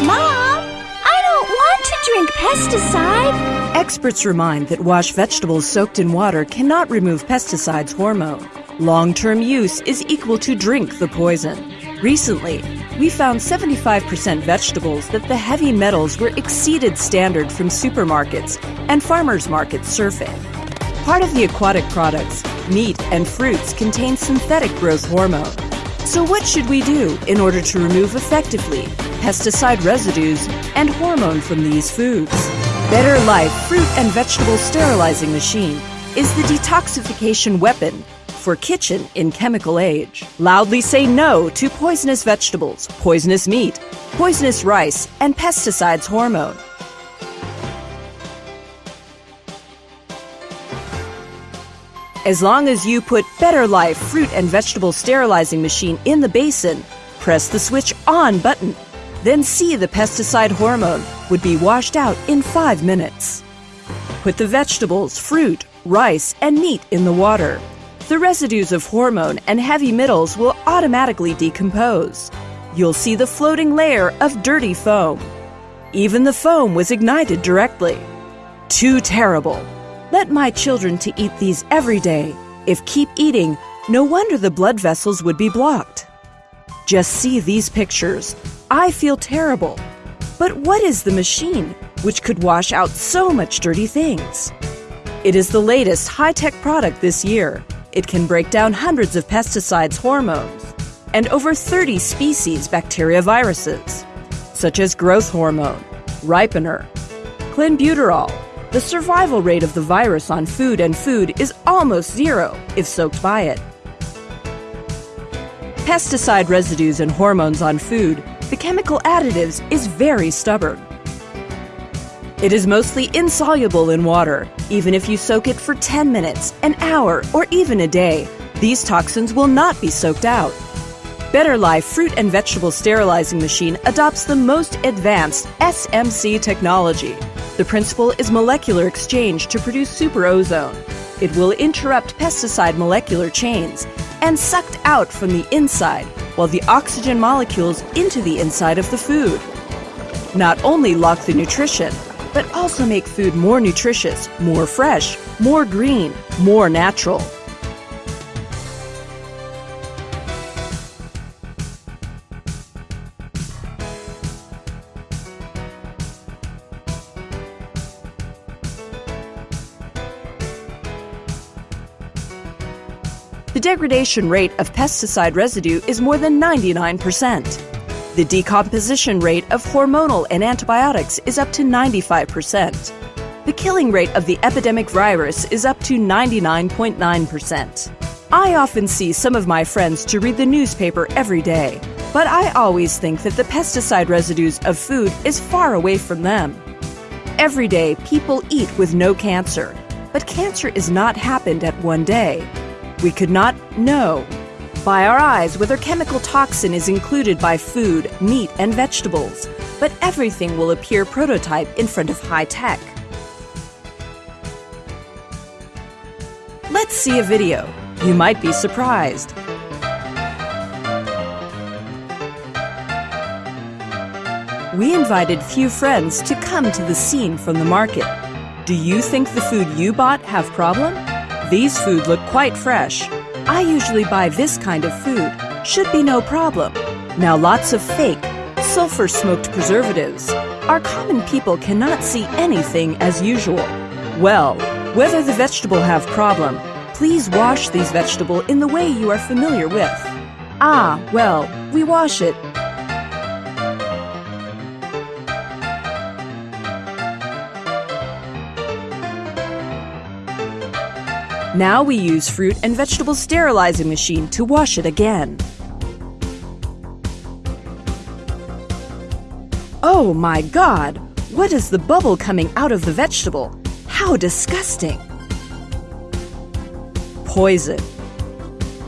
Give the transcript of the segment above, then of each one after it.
Mom, I don't want to drink pesticide. Experts remind that wash vegetables soaked in water cannot remove pesticides hormone. Long term use is equal to drink the poison. Recently, we found 75% vegetables that the heavy metals were exceeded standard from supermarkets and farmers markets surfing. Part of the aquatic products, meat and fruits contain synthetic growth hormone. So what should we do in order to remove effectively pesticide residues and hormone from these foods? Better Life Fruit and Vegetable Sterilizing Machine is the detoxification weapon for kitchen in chemical age. Loudly say no to poisonous vegetables, poisonous meat, poisonous rice, and pesticides hormone. As long as you put Better Life fruit and vegetable sterilizing machine in the basin, press the switch on button, then see the pesticide hormone would be washed out in 5 minutes. Put the vegetables, fruit, rice, and meat in the water the residues of hormone and heavy metals will automatically decompose. You'll see the floating layer of dirty foam. Even the foam was ignited directly. Too terrible. Let my children to eat these every day. If keep eating, no wonder the blood vessels would be blocked. Just see these pictures. I feel terrible. But what is the machine which could wash out so much dirty things? It is the latest high tech product this year. It can break down hundreds of pesticides, hormones, and over 30 species bacteria viruses, such as growth hormone, ripener, clenbuterol. The survival rate of the virus on food and food is almost zero if soaked by it. Pesticide residues and hormones on food, the chemical additives, is very stubborn. It is mostly insoluble in water. Even if you soak it for 10 minutes, an hour, or even a day, these toxins will not be soaked out. Better Life Fruit and Vegetable Sterilizing Machine adopts the most advanced SMC technology. The principle is molecular exchange to produce super ozone. It will interrupt pesticide molecular chains and sucked out from the inside while the oxygen molecules into the inside of the food. Not only lock the nutrition, but also make food more nutritious, more fresh, more green, more natural. The degradation rate of pesticide residue is more than 99%. The decomposition rate of hormonal and antibiotics is up to 95%. The killing rate of the epidemic virus is up to 99.9%. I often see some of my friends to read the newspaper every day, but I always think that the pesticide residues of food is far away from them. Every day, people eat with no cancer, but cancer is not happened at one day. We could not know by our eyes whether chemical toxin is included by food, meat, and vegetables, but everything will appear prototype in front of high tech. Let's see a video. You might be surprised. We invited few friends to come to the scene from the market. Do you think the food you bought have problem? These food look quite fresh. I usually buy this kind of food. Should be no problem. Now lots of fake, sulfur smoked preservatives. Our common people cannot see anything as usual. Well, whether the vegetable have problem, please wash these vegetable in the way you are familiar with. Ah, well, we wash it Now we use fruit and vegetable sterilizing machine to wash it again. Oh my god! What is the bubble coming out of the vegetable? How disgusting! Poison.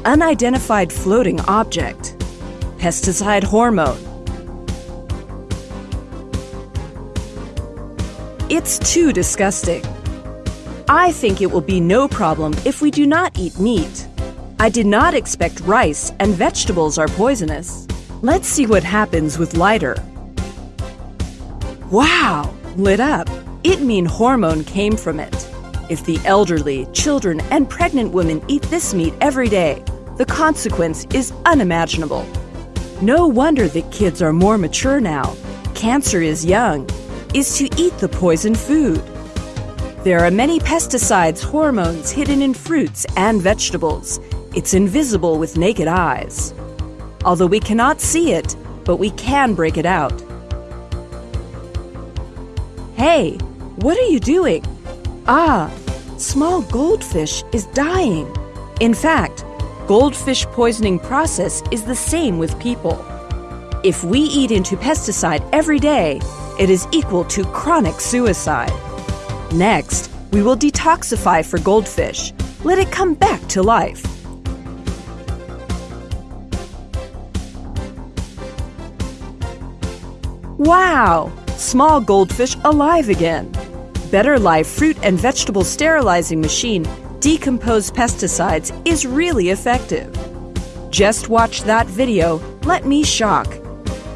Unidentified floating object. Pesticide hormone. It's too disgusting. I think it will be no problem if we do not eat meat. I did not expect rice and vegetables are poisonous. Let's see what happens with lighter. Wow! Lit up. It mean hormone came from it. If the elderly, children, and pregnant women eat this meat every day, the consequence is unimaginable. No wonder that kids are more mature now. Cancer is young, is to eat the poison food. There are many pesticides, hormones hidden in fruits and vegetables. It's invisible with naked eyes. Although we cannot see it, but we can break it out. Hey, what are you doing? Ah, small goldfish is dying. In fact, goldfish poisoning process is the same with people. If we eat into pesticide every day, it is equal to chronic suicide. Next, we will detoxify for goldfish. Let it come back to life. Wow! Small goldfish alive again. Better Life fruit and vegetable sterilizing machine decompose pesticides is really effective. Just watch that video, let me shock.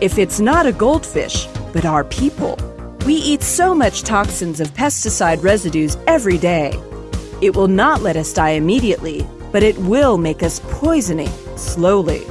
If it's not a goldfish, but our people, we eat so much toxins of pesticide residues every day. It will not let us die immediately, but it will make us poisoning slowly.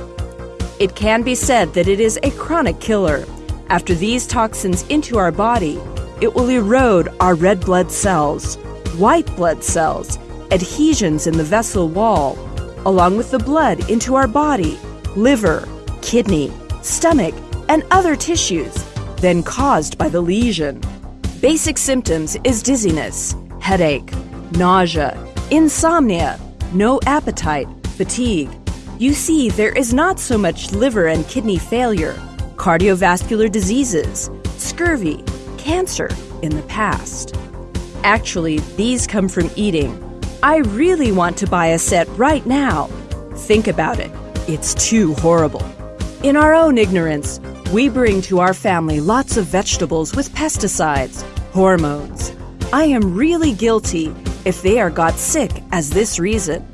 It can be said that it is a chronic killer. After these toxins into our body, it will erode our red blood cells, white blood cells, adhesions in the vessel wall, along with the blood into our body, liver, kidney, stomach, and other tissues, then caused by the lesion. Basic symptoms is dizziness, headache, nausea, insomnia, no appetite, fatigue. You see, there is not so much liver and kidney failure, cardiovascular diseases, scurvy, cancer in the past. Actually, these come from eating. I really want to buy a set right now. Think about it. It's too horrible. In our own ignorance, we bring to our family lots of vegetables with pesticides, hormones. I am really guilty if they are got sick as this reason.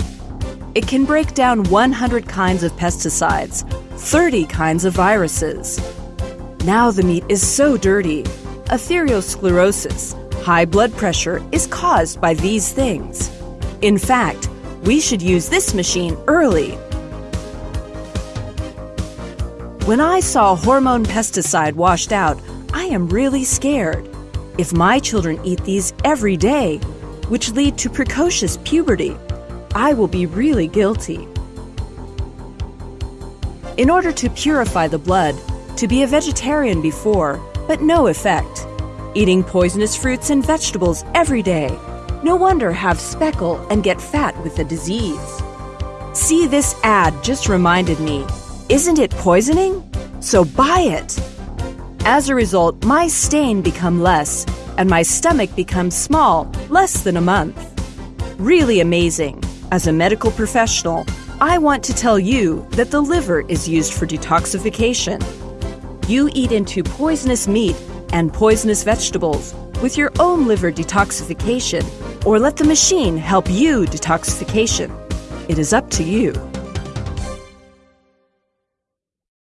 It can break down 100 kinds of pesticides, 30 kinds of viruses. Now the meat is so dirty. Atherosclerosis, high blood pressure, is caused by these things. In fact, we should use this machine early. When I saw hormone pesticide washed out, I am really scared. If my children eat these every day, which lead to precocious puberty, I will be really guilty. In order to purify the blood, to be a vegetarian before, but no effect. Eating poisonous fruits and vegetables every day. No wonder have speckle and get fat with the disease. See, this ad just reminded me. Isn't it poisoning? So buy it! As a result, my stain become less, and my stomach becomes small, less than a month. Really amazing. As a medical professional, I want to tell you that the liver is used for detoxification. You eat into poisonous meat and poisonous vegetables with your own liver detoxification, or let the machine help you detoxification. It is up to you.